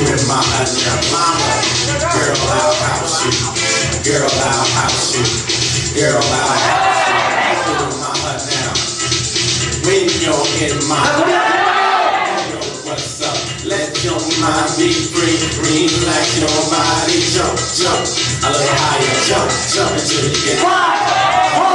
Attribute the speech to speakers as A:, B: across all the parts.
A: In my under mama. Girl, I'll house you. Girl, I'll house you. Girl, I'll house you. Now. When you're in my Yo, what's up? Let your mind be free, relax your body, jump, jump, a little higher, jump, jump until you get
B: high.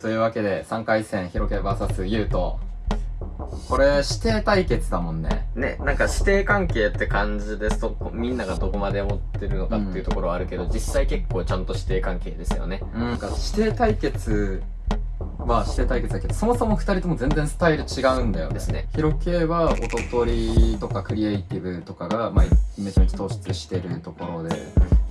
C: というわけで3回戦ヒロケ VS ユウトこれ指定対決だもんね。
D: ね、なんか指定関係って感じでそこみんながどこまで思ってるのかっていうところはあるけど、実際結構ちゃんと指定関係ですよね。
C: なんか指定対決は指定対決だけどそもそも2人とも全然スタイル違うんだよね。
D: ですね。
C: ヒロケは音取りとかクリエイティブとかが、まあ、めちゃめちゃ突出してるところで、ま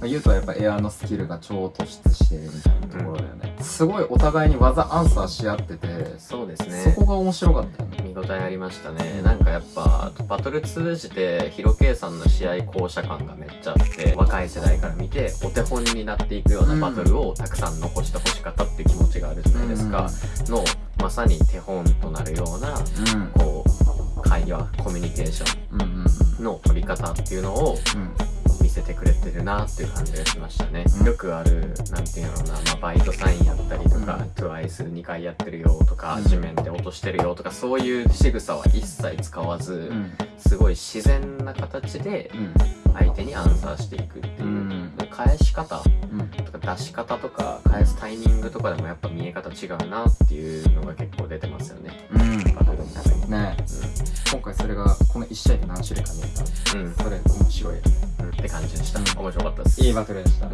C: あ、ユウトはやっぱエアのスキルが超突出してるみたいなところだよね、すごいお互いに技アンサーし合ってて
D: そうですね。
C: そこが面白かったよね
D: 見応えありましたね。なんかやっぱ、バトル通じて、ヒロケイさんの試合巧者感がめっちゃあって、若い世代から見て、お手本になっていくようなバトルをたくさん残してほしかったっていう気持ちがあるじゃないですか。の、まさに手本となるような、
C: うん
D: こう、会話、コミュニケーショ
C: うんうんうん
D: ンの取り方っていうのを、見せてくれてるなっていう感じがしましたね、
C: うん。
D: よくあるなんていうのかな、まあ、バイトサインやったりとか、TWICE2 回やってるよとか、
C: うん。
D: 地面で落としてるよとかそういう仕草は一切使わず、
C: うん。
D: すごい自然な形で
C: うん。
D: 相手にアンサーしていくっていう、
C: うん。
D: 返し方
C: うん。
D: とか出し方とか返すタイミングとかでもやっぱ見え方違うなっていうのが結構出てますよね。
C: うん。
D: バトルの中に、
C: ね。今回それがこの1試合で何種類か見えた。
D: うん。
C: それ面白いよね。
D: うん、って感じでした、面白かったです。
C: いいバトルでした、
D: うん